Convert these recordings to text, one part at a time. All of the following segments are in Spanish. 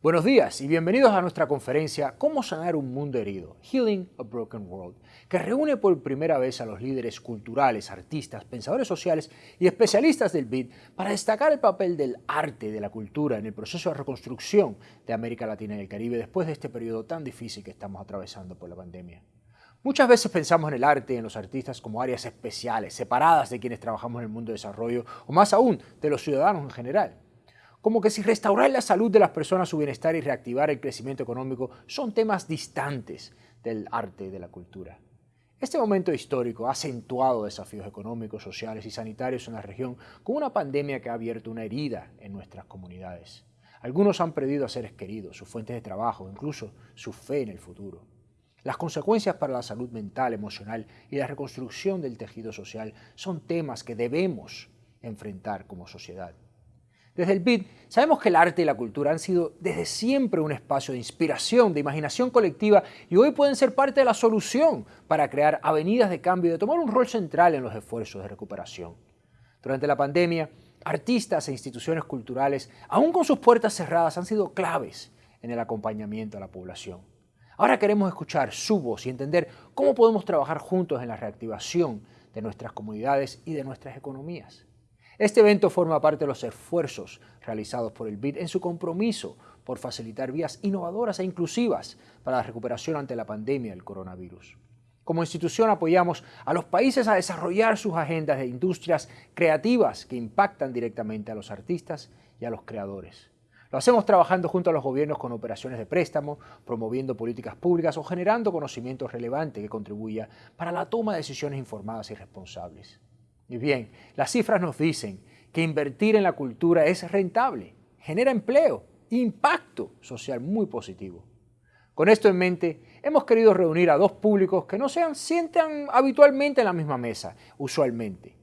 Buenos días y bienvenidos a nuestra conferencia Cómo sanar un mundo herido, Healing a Broken World, que reúne por primera vez a los líderes culturales, artistas, pensadores sociales y especialistas del BID para destacar el papel del arte de la cultura en el proceso de reconstrucción de América Latina y el Caribe después de este periodo tan difícil que estamos atravesando por la pandemia. Muchas veces pensamos en el arte y en los artistas como áreas especiales, separadas de quienes trabajamos en el mundo de desarrollo o más aún de los ciudadanos en general como que si restaurar la salud de las personas, su bienestar y reactivar el crecimiento económico son temas distantes del arte y de la cultura. Este momento histórico ha acentuado desafíos económicos, sociales y sanitarios en la región con una pandemia que ha abierto una herida en nuestras comunidades. Algunos han perdido a seres queridos, sus fuentes de trabajo, incluso su fe en el futuro. Las consecuencias para la salud mental, emocional y la reconstrucción del tejido social son temas que debemos enfrentar como sociedad. Desde el BID sabemos que el arte y la cultura han sido desde siempre un espacio de inspiración, de imaginación colectiva y hoy pueden ser parte de la solución para crear avenidas de cambio y de tomar un rol central en los esfuerzos de recuperación. Durante la pandemia, artistas e instituciones culturales, aún con sus puertas cerradas, han sido claves en el acompañamiento a la población. Ahora queremos escuchar su voz y entender cómo podemos trabajar juntos en la reactivación de nuestras comunidades y de nuestras economías. Este evento forma parte de los esfuerzos realizados por el BID en su compromiso por facilitar vías innovadoras e inclusivas para la recuperación ante la pandemia del coronavirus. Como institución apoyamos a los países a desarrollar sus agendas de industrias creativas que impactan directamente a los artistas y a los creadores. Lo hacemos trabajando junto a los gobiernos con operaciones de préstamo, promoviendo políticas públicas o generando conocimiento relevante que contribuya para la toma de decisiones informadas y responsables. Y bien, las cifras nos dicen que invertir en la cultura es rentable, genera empleo, impacto social muy positivo. Con esto en mente, hemos querido reunir a dos públicos que no se sientan habitualmente en la misma mesa, usualmente,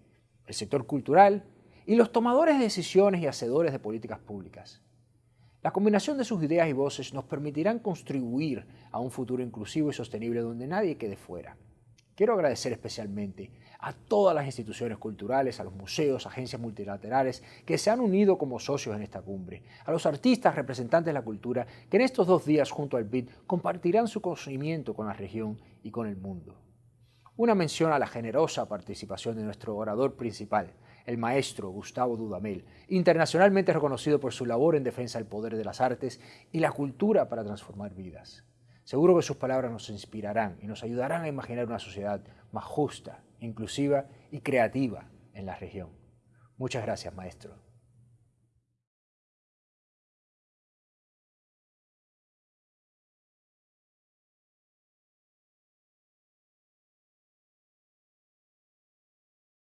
el sector cultural y los tomadores de decisiones y hacedores de políticas públicas. La combinación de sus ideas y voces nos permitirán contribuir a un futuro inclusivo y sostenible donde nadie quede fuera. Quiero agradecer especialmente a todas las instituciones culturales, a los museos, agencias multilaterales que se han unido como socios en esta cumbre, a los artistas representantes de la cultura que en estos dos días junto al BID compartirán su conocimiento con la región y con el mundo. Una mención a la generosa participación de nuestro orador principal, el maestro Gustavo Dudamel, internacionalmente reconocido por su labor en defensa del poder de las artes y la cultura para transformar vidas. Seguro que sus palabras nos inspirarán y nos ayudarán a imaginar una sociedad más justa, inclusiva y creativa en la región. Muchas gracias, maestro.